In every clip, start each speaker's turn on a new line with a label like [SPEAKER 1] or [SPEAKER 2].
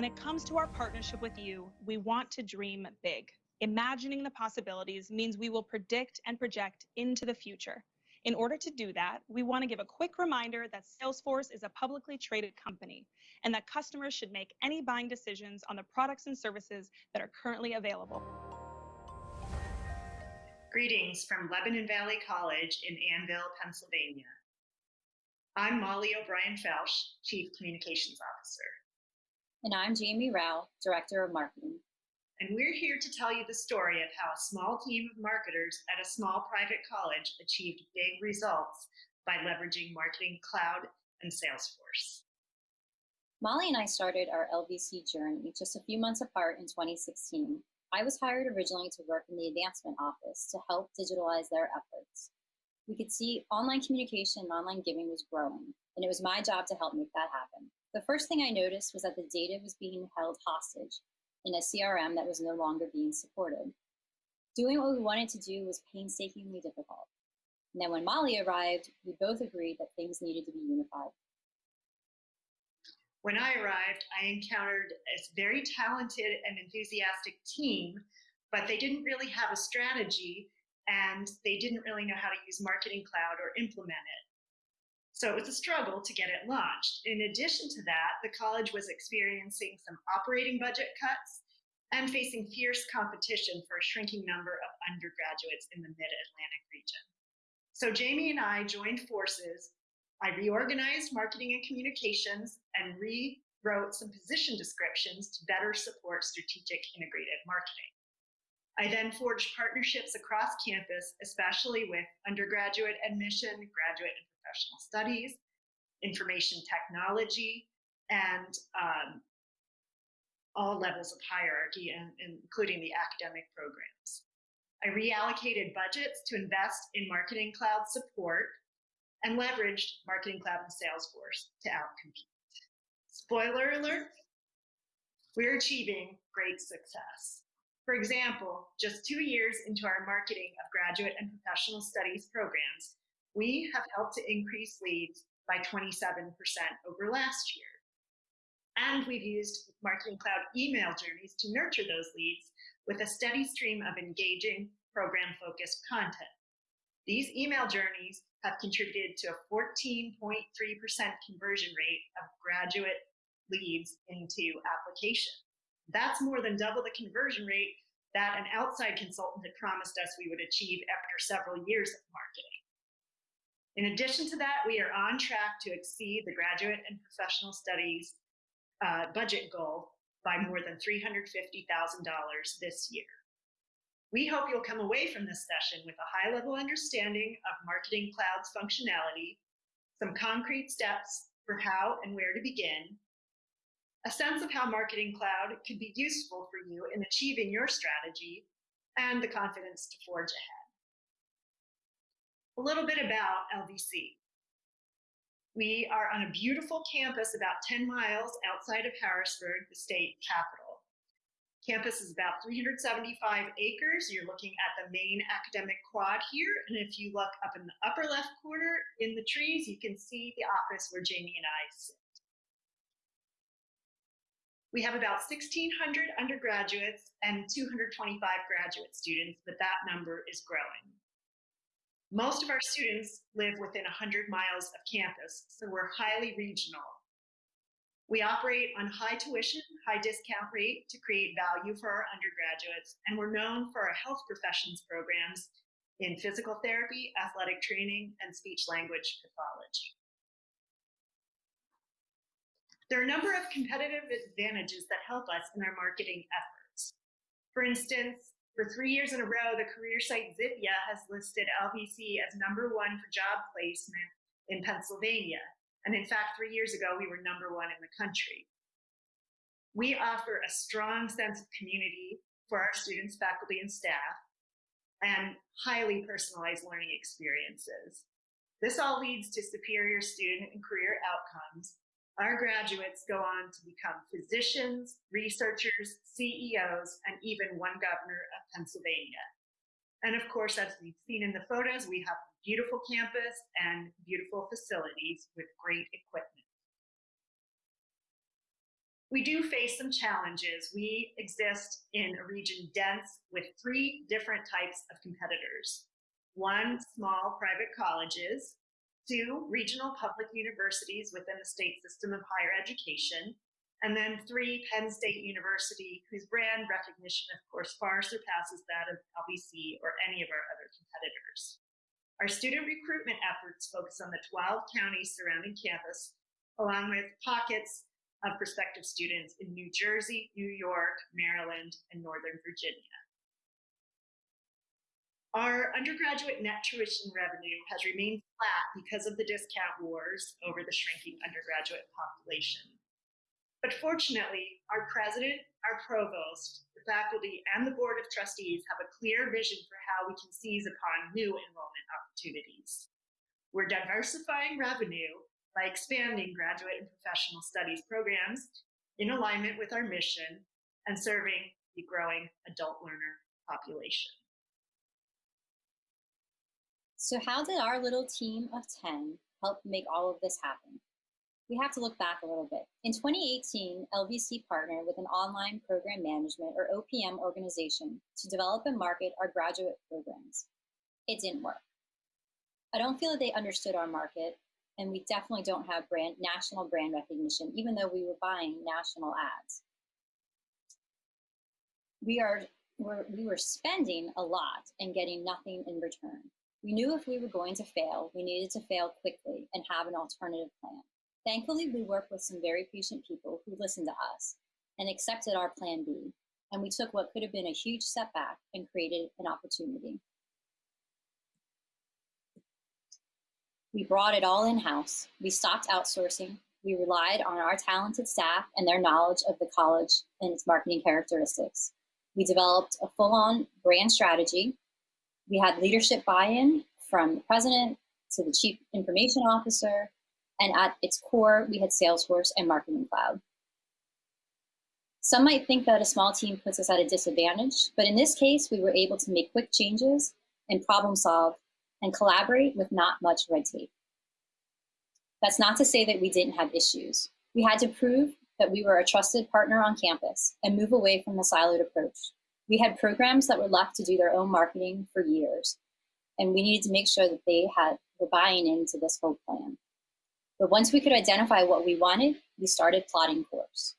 [SPEAKER 1] When it comes to our partnership with you, we want to dream big. Imagining the possibilities means we will predict and project into the future. In order to do that, we want to give a quick reminder that Salesforce is a publicly traded company and that customers should make any buying decisions on the products and services that are currently available.
[SPEAKER 2] Greetings from Lebanon Valley College in Annville, Pennsylvania. I'm Molly O'Brien Felsch, Chief Communications Officer.
[SPEAKER 3] And I'm Jamie Rao, Director of Marketing.
[SPEAKER 2] And we're here to tell you the story of how a small team of marketers at a small private college achieved big results by leveraging Marketing Cloud and Salesforce.
[SPEAKER 3] Molly and I started our LVC journey just a few months apart in 2016. I was hired originally to work in the advancement office to help digitalize their efforts. We could see online communication and online giving was growing, and it was my job to help make that happen. The first thing I noticed was that the data was being held hostage in a CRM that was no longer being supported. Doing what we wanted to do was painstakingly difficult. And then when Molly arrived, we both agreed that things needed to be unified.
[SPEAKER 2] When I arrived, I encountered a very talented and enthusiastic team, but they didn't really have a strategy and they didn't really know how to use Marketing Cloud or implement it. So it was a struggle to get it launched. In addition to that, the college was experiencing some operating budget cuts and facing fierce competition for a shrinking number of undergraduates in the mid-Atlantic region. So Jamie and I joined forces. I reorganized marketing and communications and rewrote some position descriptions to better support strategic integrated marketing. I then forged partnerships across campus, especially with undergraduate admission, graduate and professional studies, information technology, and um, all levels of hierarchy, and, including the academic programs. I reallocated budgets to invest in Marketing Cloud support and leveraged Marketing Cloud and Salesforce to outcompete. Spoiler alert, we're achieving great success. For example, just two years into our marketing of graduate and professional studies programs, we have helped to increase leads by 27% over last year. And we've used Marketing Cloud email journeys to nurture those leads with a steady stream of engaging program-focused content. These email journeys have contributed to a 14.3% conversion rate of graduate leads into application. That's more than double the conversion rate that an outside consultant had promised us we would achieve after several years of marketing. In addition to that, we are on track to exceed the graduate and professional studies uh, budget goal by more than $350,000 this year. We hope you'll come away from this session with a high level understanding of Marketing Cloud's functionality, some concrete steps for how and where to begin, a sense of how Marketing Cloud could be useful for you in achieving your strategy, and the confidence to forge ahead. A little bit about LVC. We are on a beautiful campus about 10 miles outside of Harrisburg, the state capital. Campus is about 375 acres. You're looking at the main academic quad here. And if you look up in the upper left corner in the trees, you can see the office where Jamie and I sit. We have about 1,600 undergraduates and 225 graduate students, but that number is growing. Most of our students live within 100 miles of campus, so we're highly regional. We operate on high tuition, high discount rate to create value for our undergraduates, and we're known for our health professions programs in physical therapy, athletic training, and speech language pathology. There are a number of competitive advantages that help us in our marketing efforts. For instance, for three years in a row, the career site Zippia has listed LVC as number one for job placement in Pennsylvania. And in fact, three years ago, we were number one in the country. We offer a strong sense of community for our students, faculty, and staff, and highly personalized learning experiences. This all leads to superior student and career outcomes our graduates go on to become physicians, researchers, CEOs, and even one governor of Pennsylvania. And of course, as we've seen in the photos, we have a beautiful campus and beautiful facilities with great equipment. We do face some challenges. We exist in a region dense with three different types of competitors. One, small private colleges, two, regional public universities within the state system of higher education, and then three, Penn State University, whose brand recognition, of course, far surpasses that of LVC or any of our other competitors. Our student recruitment efforts focus on the 12 counties surrounding campus, along with pockets of prospective students in New Jersey, New York, Maryland, and Northern Virginia. Our undergraduate net tuition revenue has remained flat because of the discount wars over the shrinking undergraduate population. But fortunately, our president, our provost, the faculty, and the board of trustees have a clear vision for how we can seize upon new enrollment opportunities. We're diversifying revenue by expanding graduate and professional studies programs in alignment with our mission and serving the growing adult learner population.
[SPEAKER 3] So how did our little team of 10 help make all of this happen? we have to look back a little bit. In 2018, LVC partnered with an online program management or OPM organization to develop and market our graduate programs. It didn't work. I don't feel that they understood our market, and we definitely don't have brand national brand recognition, even though we were buying national ads. We are we're, we were spending a lot and getting nothing in return. We knew if we were going to fail, we needed to fail quickly and have an alternative plan. Thankfully, we worked with some very patient people who listened to us and accepted our plan B, and we took what could have been a huge setback and created an opportunity. We brought it all in-house. We stopped outsourcing. We relied on our talented staff and their knowledge of the college and its marketing characteristics. We developed a full-on brand strategy. We had leadership buy-in from the president to the chief information officer and at its core, we had Salesforce and Marketing Cloud. Some might think that a small team puts us at a disadvantage, but in this case, we were able to make quick changes and problem solve and collaborate with not much red tape. That's not to say that we didn't have issues. We had to prove that we were a trusted partner on campus and move away from the siloed approach. We had programs that were left to do their own marketing for years, and we needed to make sure that they had were buying into this whole plan. But once we could identify what we wanted, we started plotting course.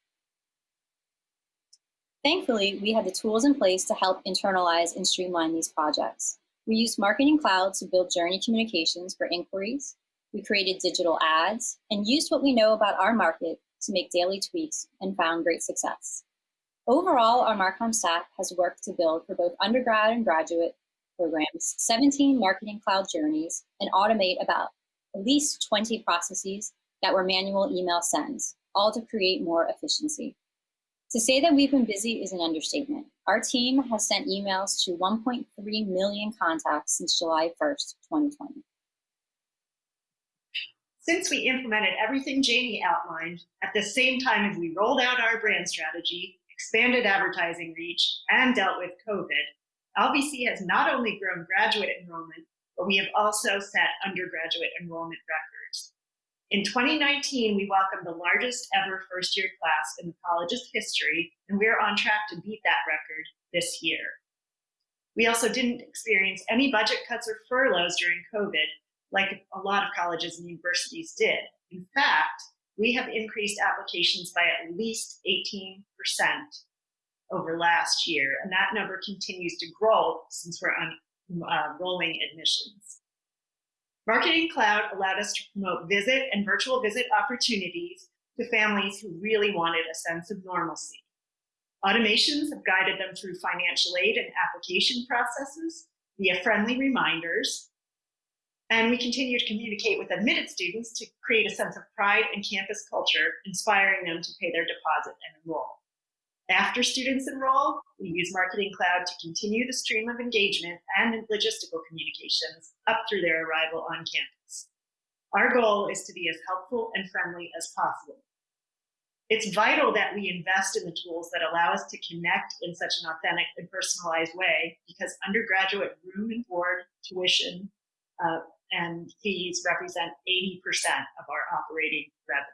[SPEAKER 3] Thankfully, we had the tools in place to help internalize and streamline these projects. We used Marketing Cloud to build journey communications for inquiries. We created digital ads and used what we know about our market to make daily tweaks and found great success. Overall, our Marcom staff has worked to build for both undergrad and graduate programs 17 Marketing Cloud journeys and automate about at least 20 processes that were manual email sends, all to create more efficiency. To say that we've been busy is an understatement. Our team has sent emails to 1.3 million contacts since July 1st, 2020.
[SPEAKER 2] Since we implemented everything Jamie outlined at the same time as we rolled out our brand strategy, expanded advertising reach, and dealt with COVID, LVC has not only grown graduate enrollment, but we have also set undergraduate enrollment records. In 2019, we welcomed the largest ever first year class in the college's history, and we're on track to beat that record this year. We also didn't experience any budget cuts or furloughs during COVID, like a lot of colleges and universities did. In fact, we have increased applications by at least 18% over last year, and that number continues to grow since we're on uh, rolling admissions. Marketing Cloud allowed us to promote visit and virtual visit opportunities to families who really wanted a sense of normalcy. Automations have guided them through financial aid and application processes via friendly reminders. And we continue to communicate with admitted students to create a sense of pride and campus culture, inspiring them to pay their deposit and enroll. After students enroll, we use Marketing Cloud to continue the stream of engagement and logistical communications up through their arrival on campus. Our goal is to be as helpful and friendly as possible. It's vital that we invest in the tools that allow us to connect in such an authentic and personalized way because undergraduate room and board, tuition, uh, and fees represent 80% of our operating revenue.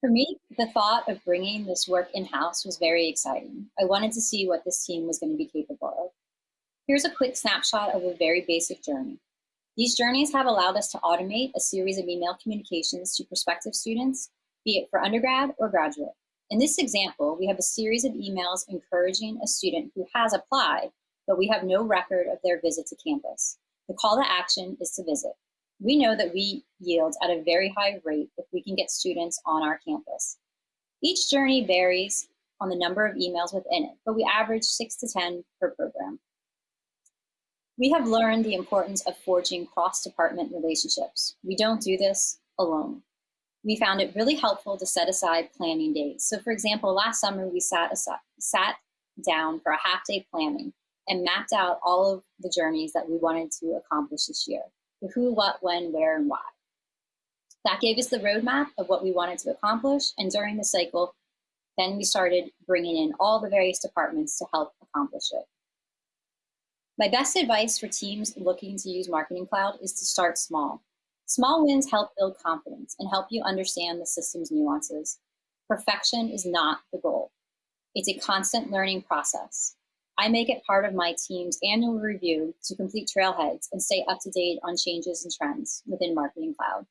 [SPEAKER 3] For me, the thought of bringing this work in-house was very exciting. I wanted to see what this team was going to be capable of. Here's a quick snapshot of a very basic journey. These journeys have allowed us to automate a series of email communications to prospective students, be it for undergrad or graduate. In this example, we have a series of emails encouraging a student who has applied, but we have no record of their visit to campus. The call to action is to visit. We know that we yield at a very high rate if we can get students on our campus. Each journey varies on the number of emails within it, but we average six to 10 per program. We have learned the importance of forging cross-department relationships. We don't do this alone we found it really helpful to set aside planning days. So for example, last summer we sat, aside, sat down for a half day planning and mapped out all of the journeys that we wanted to accomplish this year. The who, what, when, where, and why. That gave us the roadmap of what we wanted to accomplish. And during the cycle, then we started bringing in all the various departments to help accomplish it. My best advice for teams looking to use Marketing Cloud is to start small. Small wins help build confidence and help you understand the system's nuances. Perfection is not the goal. It's a constant learning process. I make it part of my team's annual review to complete trailheads and stay up to date on changes and trends within Marketing Cloud.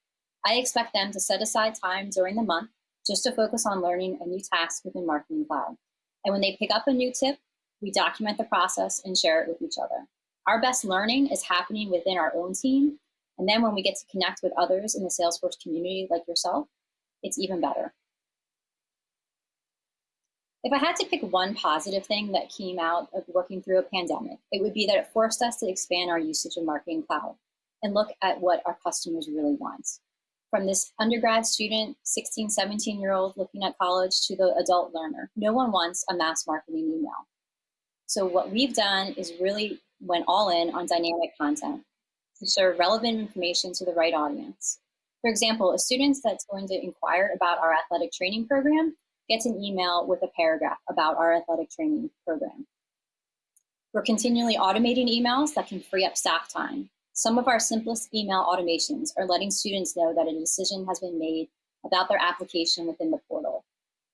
[SPEAKER 3] I expect them to set aside time during the month just to focus on learning a new task within Marketing Cloud. And when they pick up a new tip, we document the process and share it with each other. Our best learning is happening within our own team and then when we get to connect with others in the Salesforce community like yourself, it's even better. If I had to pick one positive thing that came out of working through a pandemic, it would be that it forced us to expand our usage of Marketing Cloud and look at what our customers really want. From this undergrad student, 16, 17 year old looking at college to the adult learner, no one wants a mass marketing email. So what we've done is really went all in on dynamic content to serve relevant information to the right audience. For example, a student that's going to inquire about our athletic training program gets an email with a paragraph about our athletic training program. We're continually automating emails that can free up staff time. Some of our simplest email automations are letting students know that a decision has been made about their application within the portal.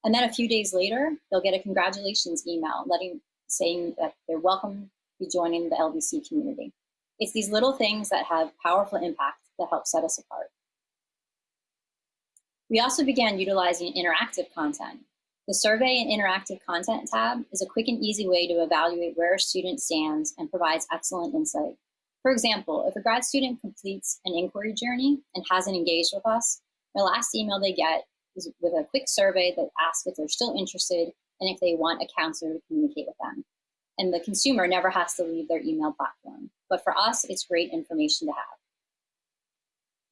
[SPEAKER 3] And then a few days later, they'll get a congratulations email letting saying that they're welcome to be joining the LVC community. It's these little things that have powerful impact that help set us apart. We also began utilizing interactive content. The Survey and Interactive Content tab is a quick and easy way to evaluate where a student stands and provides excellent insight. For example, if a grad student completes an inquiry journey and hasn't engaged with us, the last email they get is with a quick survey that asks if they're still interested and if they want a counselor to communicate with them and the consumer never has to leave their email platform. But for us, it's great information to have.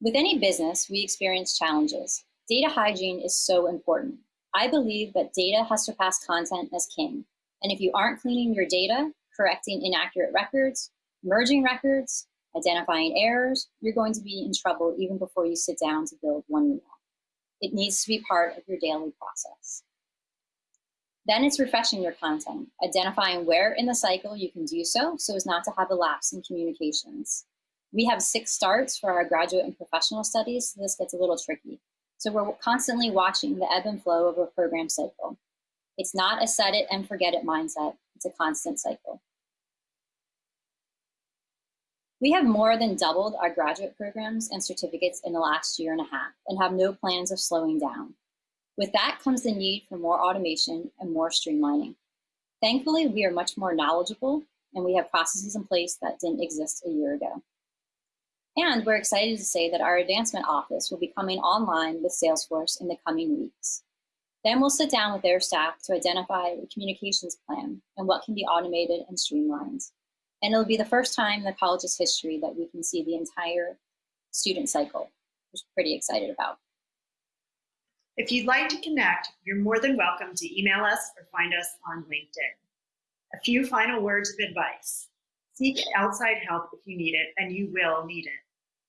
[SPEAKER 3] With any business, we experience challenges. Data hygiene is so important. I believe that data has surpassed content as king. And if you aren't cleaning your data, correcting inaccurate records, merging records, identifying errors, you're going to be in trouble even before you sit down to build one email. It needs to be part of your daily process. Then it's refreshing your content, identifying where in the cycle you can do so, so as not to have a lapse in communications. We have six starts for our graduate and professional studies, so this gets a little tricky. So we're constantly watching the ebb and flow of a program cycle. It's not a set it and forget it mindset, it's a constant cycle. We have more than doubled our graduate programs and certificates in the last year and a half and have no plans of slowing down. With that comes the need for more automation and more streamlining. Thankfully, we are much more knowledgeable and we have processes in place that didn't exist a year ago. And we're excited to say that our advancement office will be coming online with Salesforce in the coming weeks. Then we'll sit down with their staff to identify a communications plan and what can be automated and streamlined. And it'll be the first time in the college's history that we can see the entire student cycle, which we're pretty excited about.
[SPEAKER 2] If you'd like to connect, you're more than welcome to email us or find us on LinkedIn. A few final words of advice. Seek outside help if you need it, and you will need it.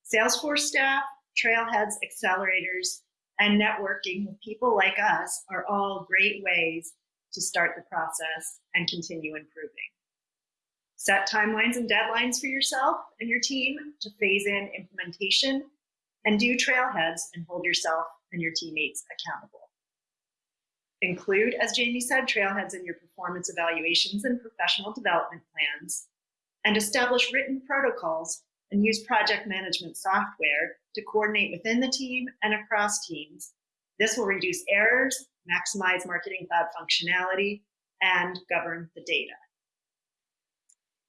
[SPEAKER 2] Salesforce staff, trailheads, accelerators, and networking with people like us are all great ways to start the process and continue improving. Set timelines and deadlines for yourself and your team to phase in implementation and do trailheads and hold yourself and your teammates accountable. Include, as Jamie said, trailheads in your performance evaluations and professional development plans, and establish written protocols and use project management software to coordinate within the team and across teams. This will reduce errors, maximize Marketing Cloud functionality, and govern the data.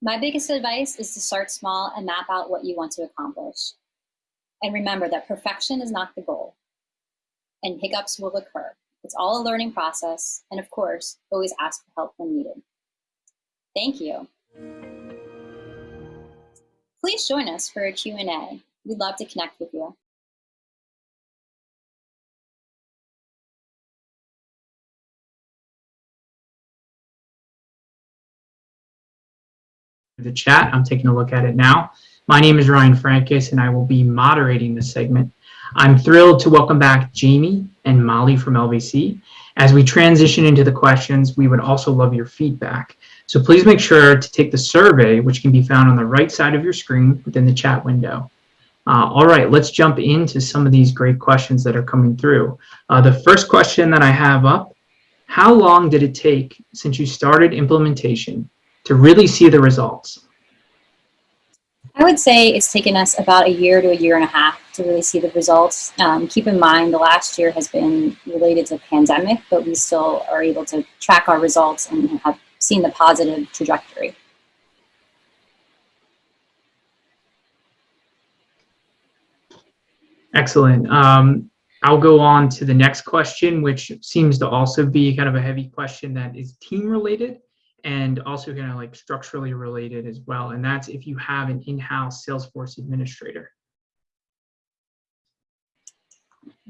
[SPEAKER 3] My biggest advice is to start small and map out what you want to accomplish. And remember that perfection is not the goal, and hiccups will occur. It's all a learning process, and of course, always ask for help when needed. Thank you. Please join us for a Q&A. We'd love to connect with you.
[SPEAKER 4] the chat. I'm taking a look at it now. My name is Ryan Frankis, and I will be moderating this segment. I'm thrilled to welcome back Jamie and Molly from LVC. As we transition into the questions, we would also love your feedback. So please make sure to take the survey, which can be found on the right side of your screen within the chat window. Uh, all right, let's jump into some of these great questions that are coming through. Uh, the first question that I have up, how long did it take since you started implementation to really see the results?
[SPEAKER 3] I would say it's taken us about a year to a year and a half to really see the results. Um, keep in mind the last year has been related to pandemic, but we still are able to track our results and have seen the positive trajectory.
[SPEAKER 4] Excellent. Um, I'll go on to the next question, which seems to also be kind of a heavy question that is team related and also kind of like structurally related as well. And that's if you have an in-house Salesforce administrator.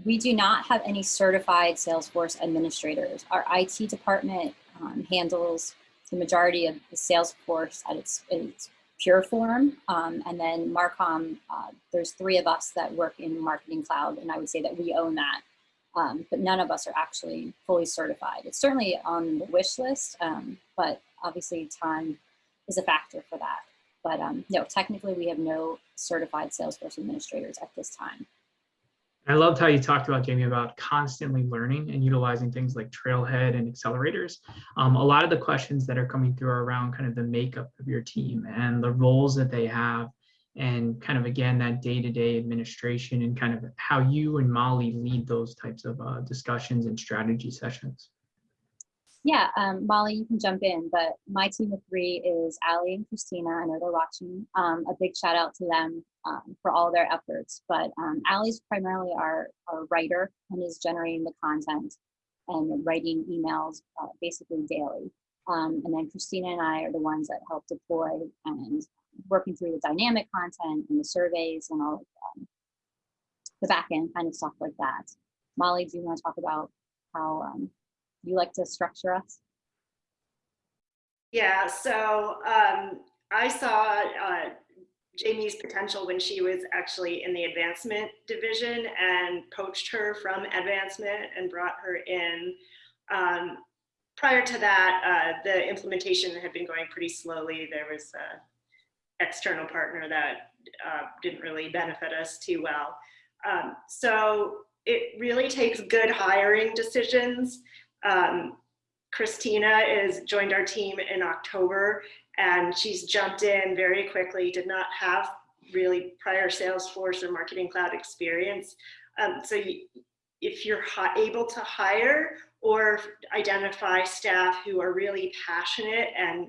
[SPEAKER 3] We do not have any certified Salesforce administrators. Our IT department um, handles the majority of the Salesforce at its, its pure form. Um, and then Marcom, uh, there's three of us that work in Marketing Cloud, and I would say that we own that. Um, but none of us are actually fully certified. It's certainly on the wish list, um, but obviously time is a factor for that. But um, no, technically we have no certified Salesforce administrators at this time.
[SPEAKER 4] I loved how you talked about, Jamie, about constantly learning and utilizing things like Trailhead and accelerators. Um, a lot of the questions that are coming through are around kind of the makeup of your team and the roles that they have and kind of, again, that day-to-day -day administration and kind of how you and Molly lead those types of uh, discussions and strategy sessions.
[SPEAKER 3] Yeah, um, Molly, you can jump in, but my team of three is Ali and Christina. I know they're watching. Um, a big shout out to them um, for all their efforts. But um, Ali's primarily our, our writer and is generating the content and writing emails uh, basically daily. Um, and then Christina and I are the ones that help deploy and working through the dynamic content and the surveys and all of the back end kind of stuff like that. Molly, do you want to talk about how um, you like to structure us?
[SPEAKER 2] Yeah, so um, I saw uh, Jamie's potential when she was actually in the advancement division and poached her from advancement and brought her in. Um, prior to that, uh, the implementation had been going pretty slowly. There was an external partner that uh, didn't really benefit us too well. Um, so it really takes good hiring decisions um, Christina is joined our team in October and she's jumped in very quickly, did not have really prior Salesforce or Marketing Cloud experience. Um, so you, if you're able to hire or identify staff who are really passionate and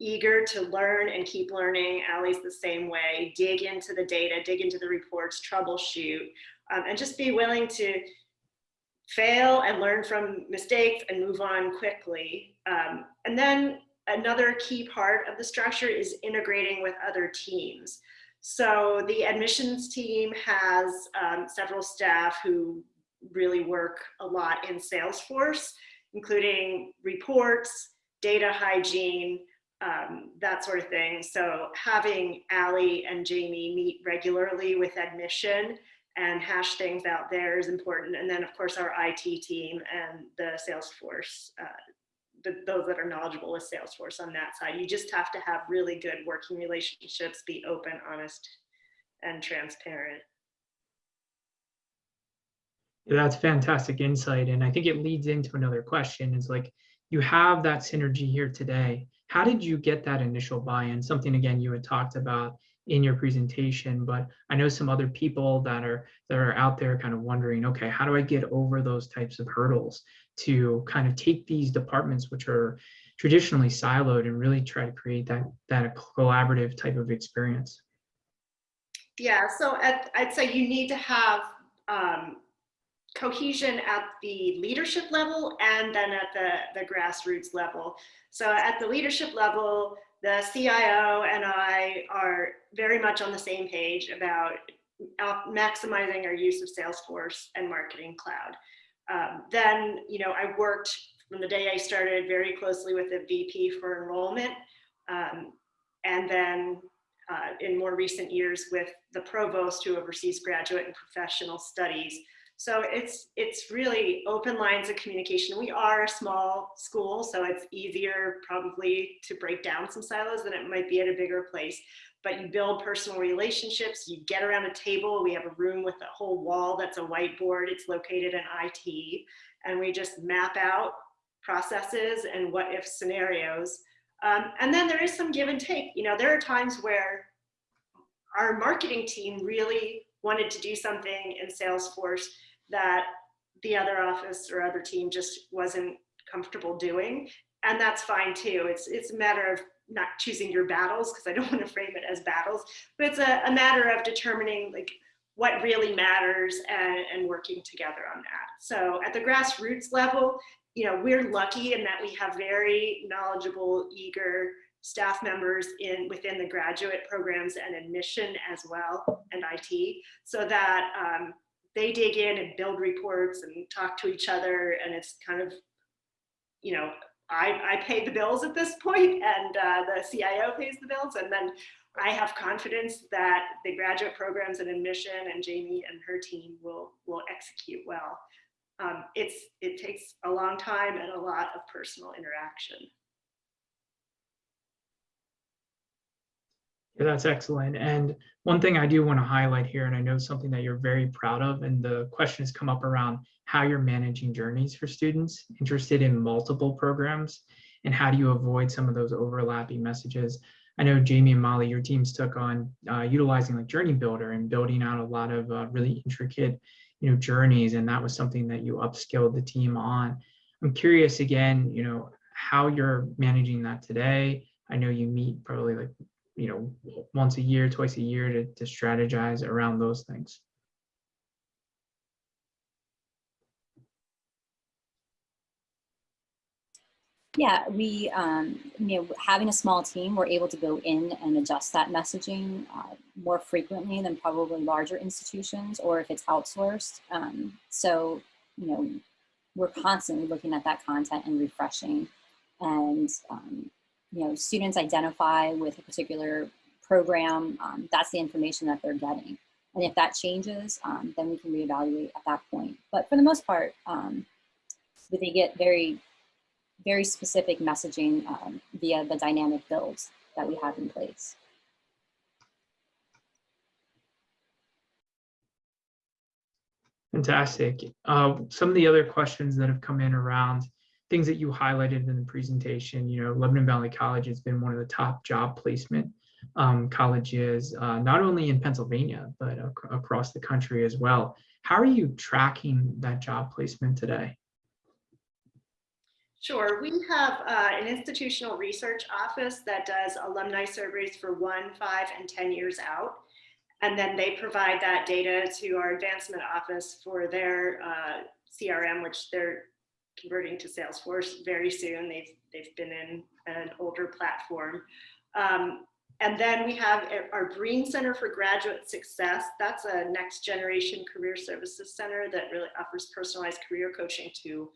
[SPEAKER 2] eager to learn and keep learning, Ali's the same way, dig into the data, dig into the reports, troubleshoot, um, and just be willing to fail and learn from mistakes and move on quickly. Um, and then another key part of the structure is integrating with other teams. So the admissions team has um, several staff who really work a lot in Salesforce, including reports, data hygiene, um, that sort of thing. So having Ali and Jamie meet regularly with admission and hash things out there is important. And then of course our IT team and the Salesforce, uh, the, those that are knowledgeable with Salesforce on that side. You just have to have really good working relationships, be open, honest, and transparent.
[SPEAKER 4] That's fantastic insight. And I think it leads into another question is like, you have that synergy here today. How did you get that initial buy-in? Something again you had talked about in your presentation, but I know some other people that are that are out there kind of wondering, okay, how do I get over those types of hurdles to kind of take these departments which are traditionally siloed and really try to create that that collaborative type of experience?
[SPEAKER 2] Yeah, so at, I'd say you need to have um, cohesion at the leadership level and then at the, the grassroots level. So at the leadership level, the CIO and I are very much on the same page about maximizing our use of Salesforce and Marketing Cloud. Um, then, you know, I worked from the day I started very closely with the VP for enrollment. Um, and then uh, in more recent years with the provost who oversees graduate and professional studies so it's it's really open lines of communication. We are a small school, so it's easier probably to break down some silos than it might be at a bigger place. But you build personal relationships, you get around a table. We have a room with a whole wall that's a whiteboard. It's located in IT. And we just map out processes and what if scenarios. Um, and then there is some give and take. You know, there are times where our marketing team really wanted to do something in Salesforce that the other office or other team just wasn't comfortable doing. And that's fine too. It's, it's a matter of not choosing your battles because I don't want to frame it as battles, but it's a, a matter of determining like what really matters and, and working together on that. So at the grassroots level, you know, we're lucky in that we have very knowledgeable, eager staff members in within the graduate programs and admission as well and IT so that um, they dig in and build reports and talk to each other and it's kind of you know I, I pay the bills at this point and uh, the CIO pays the bills and then I have confidence that the graduate programs and admission and Jamie and her team will will execute well. Um, it's it takes a long time and a lot of personal interaction.
[SPEAKER 4] Yeah, that's excellent. And one thing I do want to highlight here, and I know something that you're very proud of, and the question has come up around how you're managing journeys for students interested in multiple programs and how do you avoid some of those overlapping messages. I know Jamie and Molly, your teams took on uh, utilizing like Journey Builder and building out a lot of uh, really intricate, you know, journeys, and that was something that you upskilled the team on. I'm curious again, you know, how you're managing that today. I know you meet probably like you know, once a year, twice a year to, to strategize around those things.
[SPEAKER 3] Yeah, we, um, you know, having a small team, we're able to go in and adjust that messaging uh, more frequently than probably larger institutions or if it's outsourced. Um, so, you know, we're constantly looking at that content and refreshing and um, you know, students identify with a particular program, um, that's the information that they're getting. And if that changes, um, then we can reevaluate at that point. But for the most part, um, they get very, very specific messaging um, via the dynamic builds that we have in place.
[SPEAKER 4] Fantastic. Uh, some of the other questions that have come in around things that you highlighted in the presentation, you know, Lebanon Valley College has been one of the top job placement um, colleges, uh, not only in Pennsylvania, but ac across the country as well. How are you tracking that job placement today?
[SPEAKER 2] Sure, we have uh, an institutional research office that does alumni surveys for one, five, and 10 years out. And then they provide that data to our advancement office for their uh, CRM, which they're converting to Salesforce very soon. They've, they've been in an older platform. Um, and then we have our Breen Center for Graduate Success. That's a next generation career services center that really offers personalized career coaching to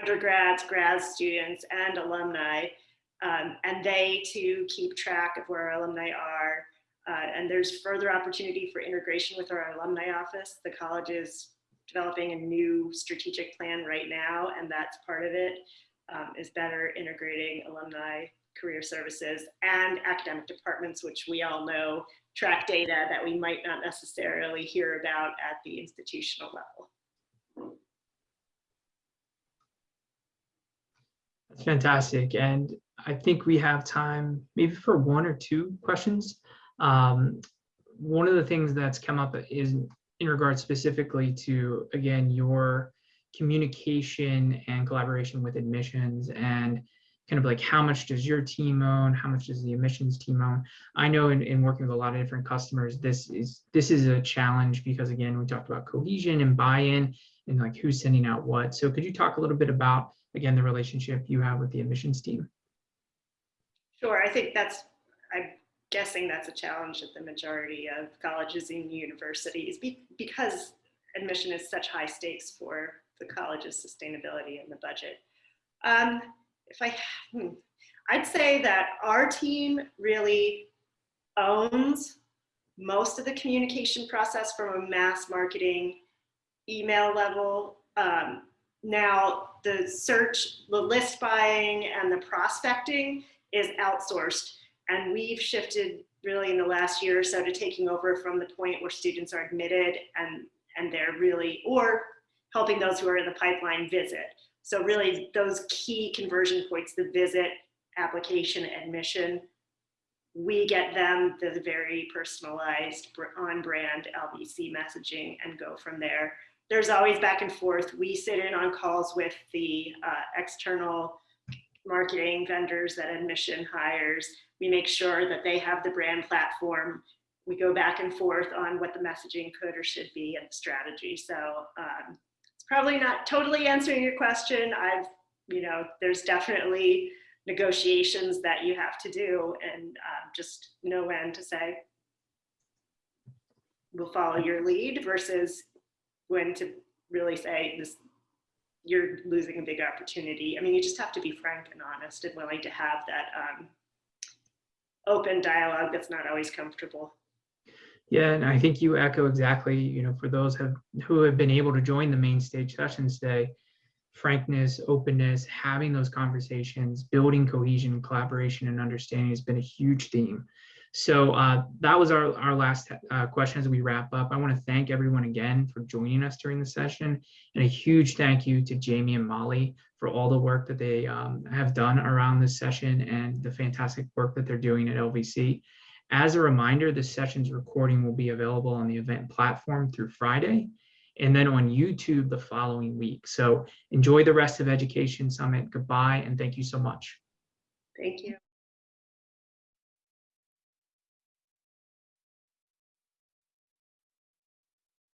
[SPEAKER 2] undergrads, grad students, and alumni. Um, and they too keep track of where our alumni are. Uh, and there's further opportunity for integration with our alumni office. The college is developing a new strategic plan right now, and that's part of it. Um, is better integrating alumni career services and academic departments, which we all know track data that we might not necessarily hear about at the institutional level.
[SPEAKER 4] That's fantastic. And I think we have time maybe for one or two questions. Um, one of the things that's come up is in regards specifically to, again, your communication and collaboration with admissions and kind of like how much does your team own, how much does the admissions team own? I know in, in working with a lot of different customers, this is this is a challenge because again, we talked about cohesion and buy-in and like who's sending out what. So could you talk a little bit about again the relationship you have with the admissions team?
[SPEAKER 2] Sure, I think that's, I'm guessing that's a challenge at the majority of colleges and universities be, because admission is such high stakes for the college's sustainability and the budget. Um, if I, hmm, I'd say that our team really owns most of the communication process from a mass marketing email level. Um, now the search, the list buying and the prospecting is outsourced. And we've shifted really in the last year or so to taking over from the point where students are admitted and, and they're really, or helping those who are in the pipeline visit. So really those key conversion points, the visit, application, admission, we get them the very personalized on brand LVC messaging and go from there. There's always back and forth. We sit in on calls with the uh, external marketing vendors that admission hires. We make sure that they have the brand platform. We go back and forth on what the messaging could or should be and the strategy. So um, it's probably not totally answering your question. I've, you know, there's definitely negotiations that you have to do and uh, just know when to say, we'll follow your lead versus when to really say this you're losing a big opportunity. I mean, you just have to be frank and honest and willing to have that um, open dialogue that's not always comfortable.
[SPEAKER 4] Yeah, and I think you echo exactly, you know, for those have, who have been able to join the main stage sessions today, frankness, openness, having those conversations, building cohesion, collaboration, and understanding has been a huge theme. So uh, that was our, our last uh, question as we wrap up. I want to thank everyone again for joining us during the session and a huge thank you to Jamie and Molly for all the work that they um, have done around this session and the fantastic work that they're doing at LVC. As a reminder, this session's recording will be available on the event platform through Friday and then on YouTube the following week. So enjoy the rest of Education Summit. Goodbye and thank you so much.
[SPEAKER 2] Thank you.